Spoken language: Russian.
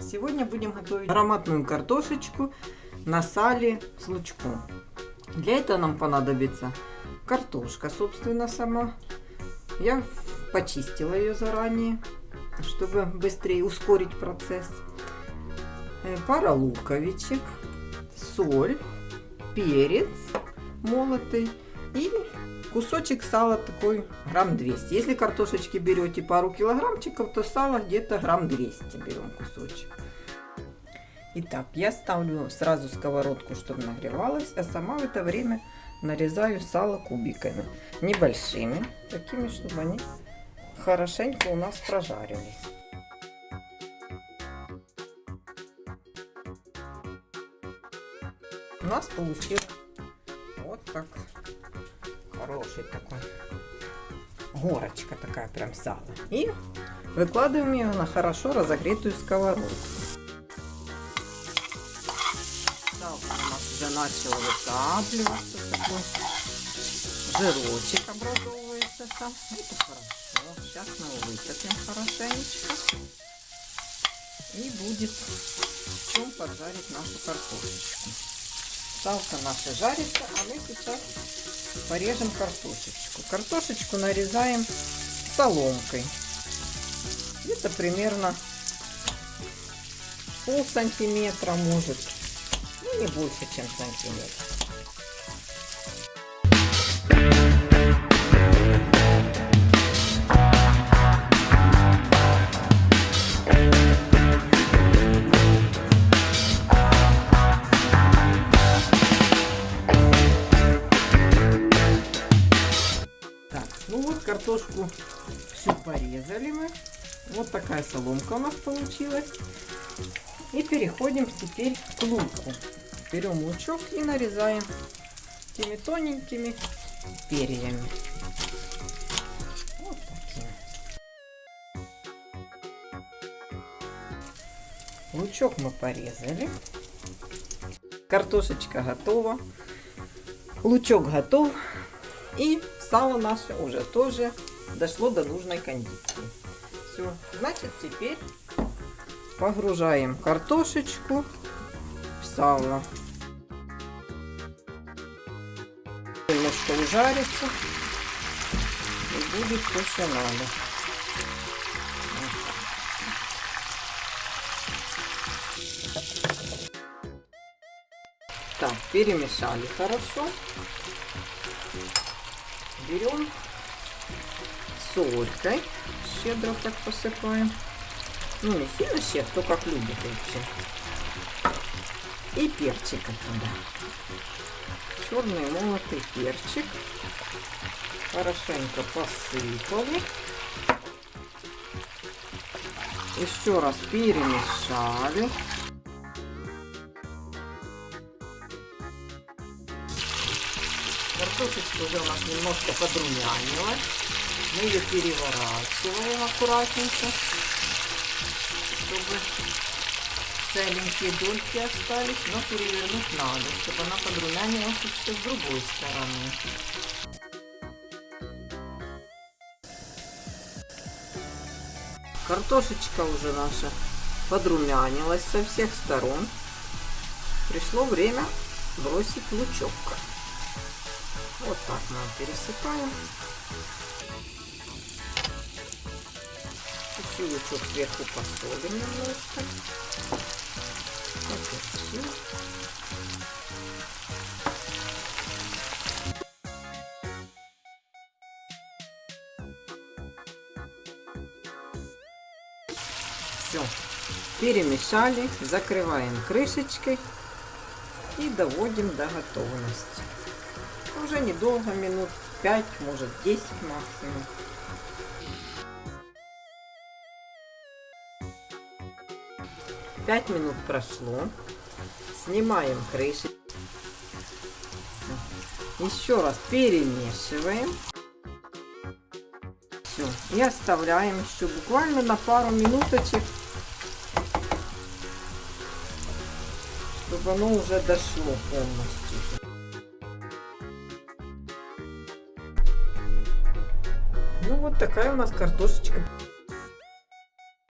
Сегодня будем готовить ароматную картошечку на сале с лучком. Для этого нам понадобится картошка, собственно, сама. Я почистила ее заранее, чтобы быстрее ускорить процесс. Э, пара луковичек, соль, перец молотый и кусочек сала такой грамм 200. Если картошечки берете пару килограммчиков, то сала где-то грамм 200 берем кусочек. Итак, я ставлю сразу сковородку, чтобы нагревалась, а сама в это время нарезаю сало кубиками. Небольшими, такими, чтобы они хорошенько у нас прожарились. У нас получилось вот так хороший такой. Горочка такая прям сала. И выкладываем ее на хорошо разогретую сковородку. Салка у нас уже начала вытапливаться. Такой жирочек образовывается там. Это хорошо. Сейчас мы его вытопим хорошенечко. И будет в чем поджарить нашу картошечку. Салка наша жарится, а мы сейчас порежем картошечку. Картошечку нарезаем соломкой. Где-то примерно пол сантиметра может, ну не больше, чем сантиметр. Картошку всю порезали мы. Вот такая соломка у нас получилась. И переходим теперь к луку. Берем лучок и нарезаем такими тоненькими перьями. Вот такими. Лучок мы порезали. Картошечка готова. Лучок готов. И сало наше уже тоже дошло до нужной кондиции. Все, значит теперь погружаем картошечку в сало. Немножко ужарится и будет то, что надо. Так, перемешали хорошо берем солькой, щедро так посыпаем. Ну, не сильно щедро, кто как любит вообще. И перчика туда. Черный молотый перчик. Хорошенько посыпали. Еще раз перемешали. Картошечка уже у нас немножко подрумянилась. Мы ее переворачиваем аккуратненько, чтобы целенькие дольки остались, но перевернуть надо, чтобы она подрумянилась еще с другой стороны. Картошечка уже наша подрумянилась со всех сторон. Пришло время бросить лучок. Вот так мы пересыпаем. Чуть-чуть лучок сверху посолим немножко. Поперчим. Все, перемешали, закрываем крышечкой и доводим до готовности. Уже недолго, минут 5, может 10 максимум. Пять минут прошло. Снимаем крышку. Еще раз перемешиваем. Все. И оставляем еще буквально на пару минуточек, чтобы оно уже дошло полностью. Ну вот такая у нас картошечка